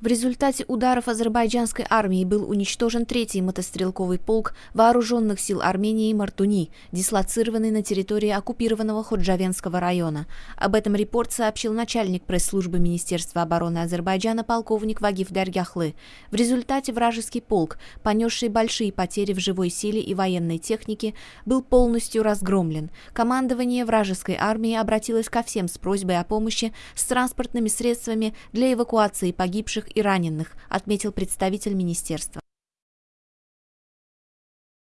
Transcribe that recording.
В результате ударов азербайджанской армии был уничтожен третий мотострелковый полк вооруженных сил Армении Мартуни, дислоцированный на территории оккупированного Ходжавенского района. Об этом репорт сообщил начальник пресс-службы Министерства обороны Азербайджана полковник Вагиф Дарьяхлы. В результате вражеский полк, понесший большие потери в живой силе и военной технике, был полностью разгромлен. Командование вражеской армии обратилось ко всем с просьбой о помощи с транспортными средствами для эвакуации погибших и раненых, отметил представитель министерства.